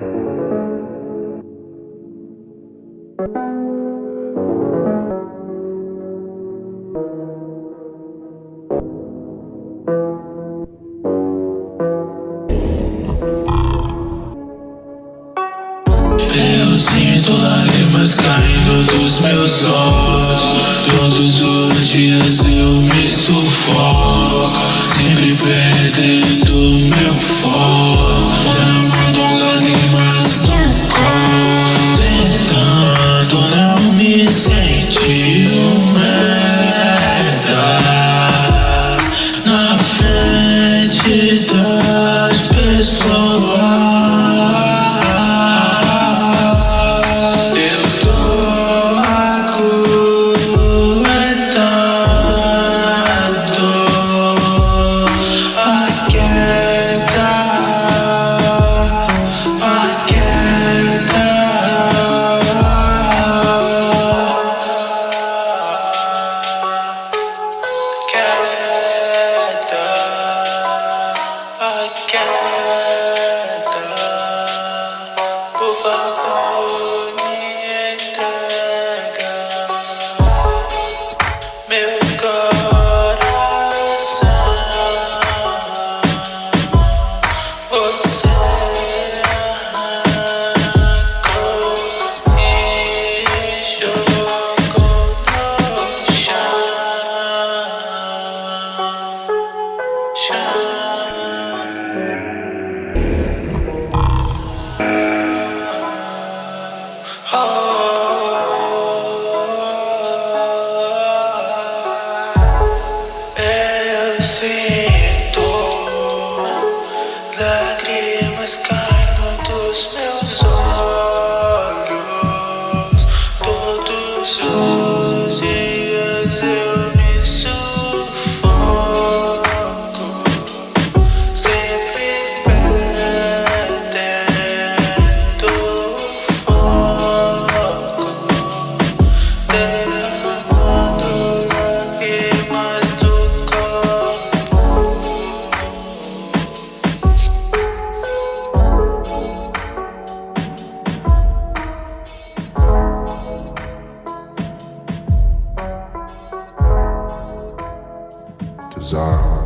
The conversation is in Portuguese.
Eu sinto lágrimas caindo dos meus olhos. Todos os dias eu me sufoco queda. Por favor, me entrega meu coração. Você arrancou e jogou no chão. Chão. Sinto lágrimas caindo dos meus desire.